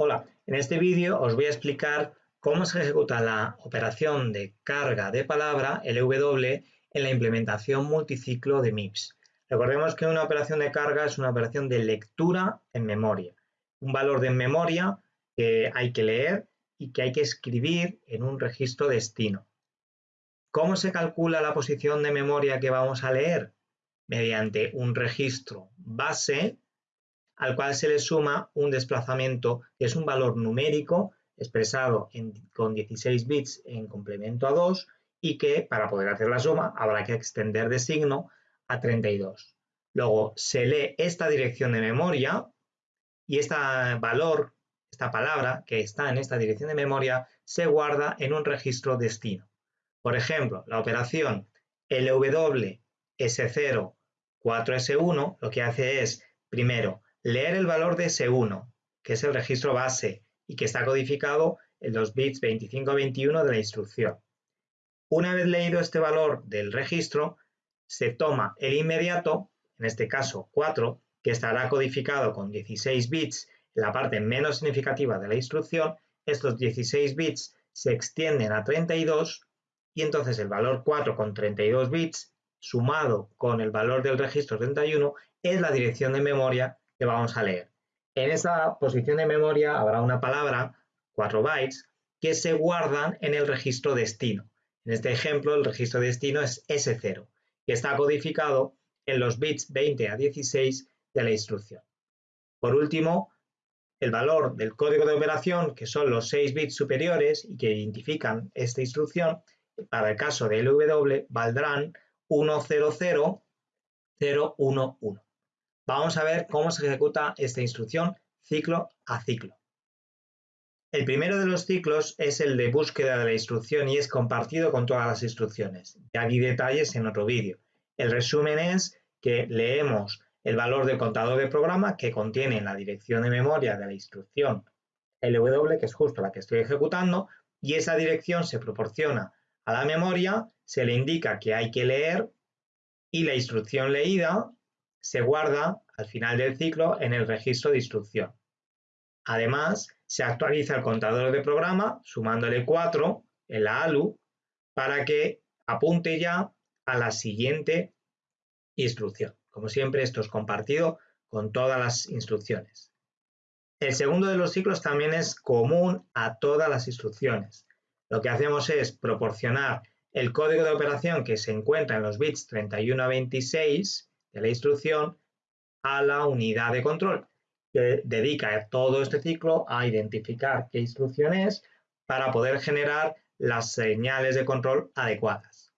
Hola, en este vídeo os voy a explicar cómo se ejecuta la operación de carga de palabra, LW, en la implementación multiciclo de MIPS. Recordemos que una operación de carga es una operación de lectura en memoria, un valor de memoria que hay que leer y que hay que escribir en un registro destino. ¿Cómo se calcula la posición de memoria que vamos a leer? Mediante un registro base al cual se le suma un desplazamiento que es un valor numérico expresado con 16 bits en complemento a 2 y que para poder hacer la suma habrá que extender de signo a 32. Luego se lee esta dirección de memoria y este valor, esta palabra que está en esta dirección de memoria se guarda en un registro destino. Por ejemplo, la operación LW S0 4S1 lo que hace es, primero, leer el valor de S1, que es el registro base y que está codificado en los bits 25 a 21 de la instrucción. Una vez leído este valor del registro, se toma el inmediato, en este caso 4, que estará codificado con 16 bits en la parte menos significativa de la instrucción, estos 16 bits se extienden a 32 y entonces el valor 4 con 32 bits sumado con el valor del registro 31 es la dirección de memoria que vamos a leer. En esa posición de memoria habrá una palabra, 4 bytes, que se guardan en el registro destino. En este ejemplo, el registro destino es S0, que está codificado en los bits 20 a 16 de la instrucción. Por último, el valor del código de operación, que son los 6 bits superiores y que identifican esta instrucción, para el caso de LW valdrán 100011. Vamos a ver cómo se ejecuta esta instrucción ciclo a ciclo. El primero de los ciclos es el de búsqueda de la instrucción y es compartido con todas las instrucciones. Ya vi detalles en otro vídeo. El resumen es que leemos el valor del contador de programa que contiene la dirección de memoria de la instrucción LW, que es justo la que estoy ejecutando, y esa dirección se proporciona a la memoria, se le indica que hay que leer y la instrucción leída se guarda al final del ciclo en el registro de instrucción. Además, se actualiza el contador de programa sumándole 4 en la ALU para que apunte ya a la siguiente instrucción. Como siempre, esto es compartido con todas las instrucciones. El segundo de los ciclos también es común a todas las instrucciones. Lo que hacemos es proporcionar el código de operación que se encuentra en los bits 31 a 26 la instrucción a la unidad de control, que dedica todo este ciclo a identificar qué instrucción es para poder generar las señales de control adecuadas.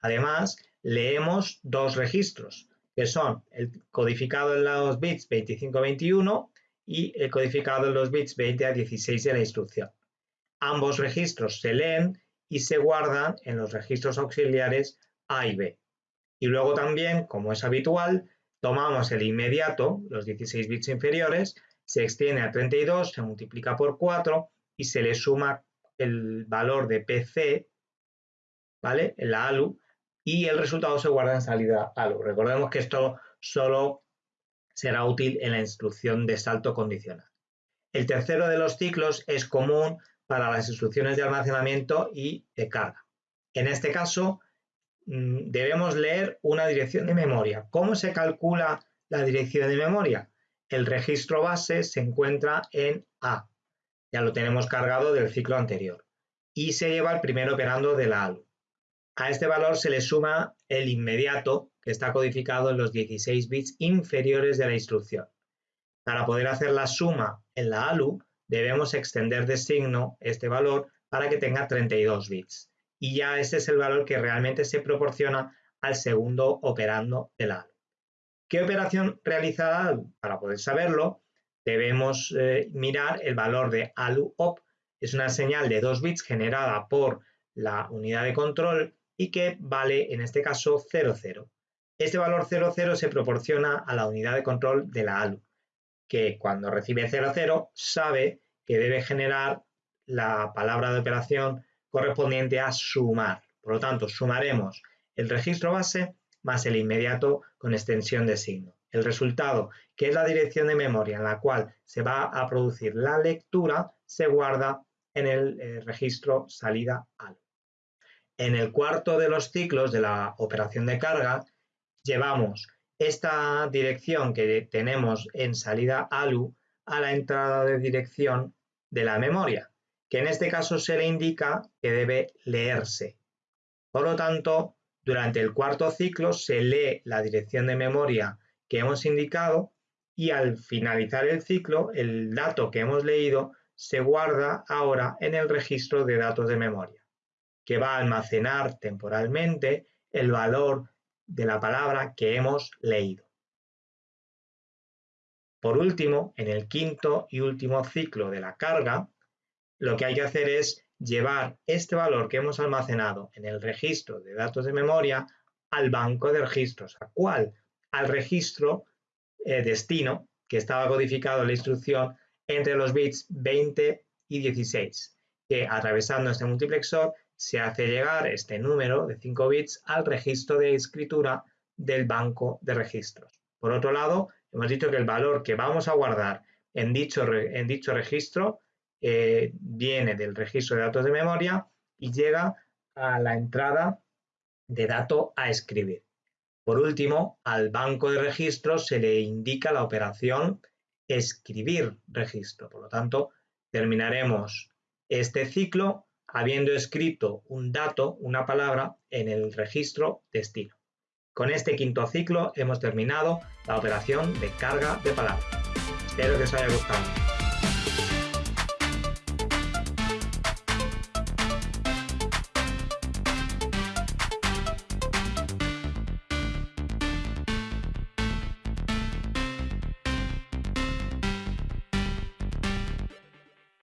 Además, leemos dos registros, que son el codificado en los bits 25-21 y el codificado en los bits 20 a 16 de la instrucción. Ambos registros se leen y se guardan en los registros auxiliares A y B. Y luego también, como es habitual, tomamos el inmediato, los 16 bits inferiores, se extiende a 32, se multiplica por 4 y se le suma el valor de PC, ¿vale? En la ALU, y el resultado se guarda en salida ALU. Recordemos que esto solo será útil en la instrucción de salto condicional. El tercero de los ciclos es común para las instrucciones de almacenamiento y de carga. En este caso, debemos leer una dirección de memoria. ¿Cómo se calcula la dirección de memoria? El registro base se encuentra en A. Ya lo tenemos cargado del ciclo anterior. Y se lleva el primer operando de la ALU. A este valor se le suma el inmediato, que está codificado en los 16 bits inferiores de la instrucción. Para poder hacer la suma en la ALU, debemos extender de signo este valor para que tenga 32 bits y ya ese es el valor que realmente se proporciona al segundo operando del ALU. ¿Qué operación realiza ALU? Para poder saberlo, debemos eh, mirar el valor de ALU OP. Es una señal de 2 bits generada por la unidad de control y que vale en este caso 00. Este valor 00 se proporciona a la unidad de control de la ALU, que cuando recibe 00 sabe que debe generar la palabra de operación correspondiente a sumar. Por lo tanto, sumaremos el registro base más el inmediato con extensión de signo. el resultado, que es la dirección de memoria en la cual se va a producir la lectura, se guarda en el eh, registro salida ALU. En el cuarto de los ciclos de la operación de carga, llevamos esta dirección que tenemos en salida ALU a la entrada de dirección de la memoria, que en este caso se le indica que debe leerse. Por lo tanto, durante el cuarto ciclo se lee la dirección de memoria que hemos indicado y al finalizar el ciclo, el dato que hemos leído se guarda ahora en el registro de datos de memoria, que va a almacenar temporalmente el valor de la palabra que hemos leído. Por último, en el quinto y último ciclo de la carga, lo que hay que hacer es llevar este valor que hemos almacenado en el registro de datos de memoria al banco de registros. ¿A cuál? Al registro eh, destino que estaba codificado en la instrucción entre los bits 20 y 16, que atravesando este multiplexor se hace llegar este número de 5 bits al registro de escritura del banco de registros. Por otro lado, hemos dicho que el valor que vamos a guardar en dicho, en dicho registro eh, viene del registro de datos de memoria y llega a la entrada de dato a escribir. Por último, al banco de registros se le indica la operación escribir registro. Por lo tanto, terminaremos este ciclo habiendo escrito un dato, una palabra, en el registro destino. Con este quinto ciclo hemos terminado la operación de carga de palabras. Espero que os haya gustado.